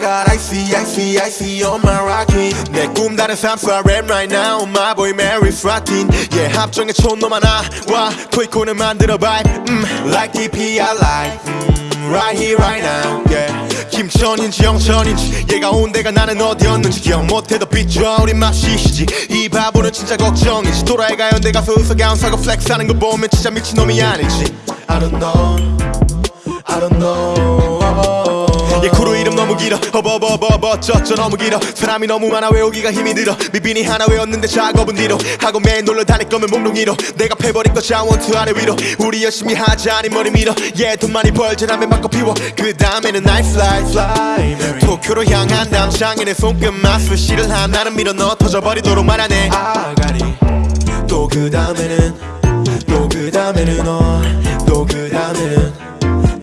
got icy icy icy on my rocket 내꿈 다른 삶 so I rap right now my boy Mary Fratin yeah 합정에 촌놈 하나 와 토이코는 만들어 vibe mm, like DP I like mm, right here right now yeah 김천인지 영천인지 얘가 온 데가 나는 어디였는지 기억 못해도 비춰 우린 맛이시지 이 바보는 진짜 걱정이지 도라이가 연대 가서 의석야운 사고 플렉스하는 거 보면 진짜 미친놈이 아니지 I don't know I don't know 길어. 어버버버버 쩌쩌 너무 길어. 사람이 너무 많아 외우기가 힘이 들어. 미빈이 하나 외웠는데 작업은 뒤로. 하고 매일 놀러 다닐 거면 몽롱이로. 내가 패버린 거 자원투 아래 위로. 우리 열심히 하자 아니 머리 밀어. 얘돈 많이 벌지 라면 바꿔 피워. 그 다음에는 I fly fly 도쿄로 향한 담장에는 손끝 맛을 씨를 한 나는 밀어 넣어 터져버리도록 말하네. 아가리. 또 그 다음에는 또 그 다음에는 너또 그 다음에는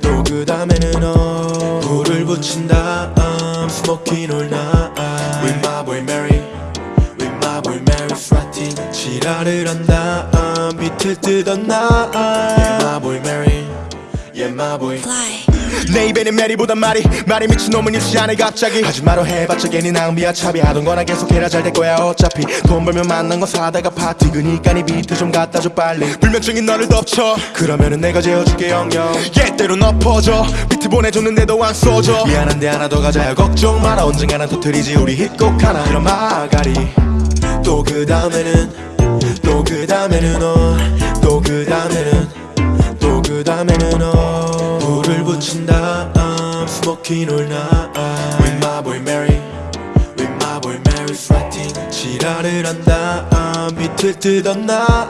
또 그 다음에는 너. 불을 붙인 다 지랄을 한 다음 비틀 뜯었 나. Yeah my boy Mary. Yeah my boy. Fly. 내 입에는 메리보단 말이 말이 미친놈은 않아 갑자기. 하지 마로 해봤자 괜히 낭비야 차비. 하던 거나 계속해라 잘 될 거야 어차피. 돈 벌면 만난 거 사다가 파티. 그니까 네 비트 좀 갖다 줘 빨리. 불면증인 너를 덮쳐. 그러면은 내가 재워줄게 영영. 얘때로 엎어져 비트 보내줬는데도 안 써줘. 미안한데 하나 더 가자. 걱정 마라. 언젠가는 터트리지. 우리 hit곡 하나. 그럼 마가리. 또 그 다음에는 또 그 다음에는 너또 그 다음에는 또 그 다음에는 너 불을 붙인 다음 스모킹 올나 With my boy Mary With my boy Mary Fratin 지랄을 한 다음 비틀 뜯었나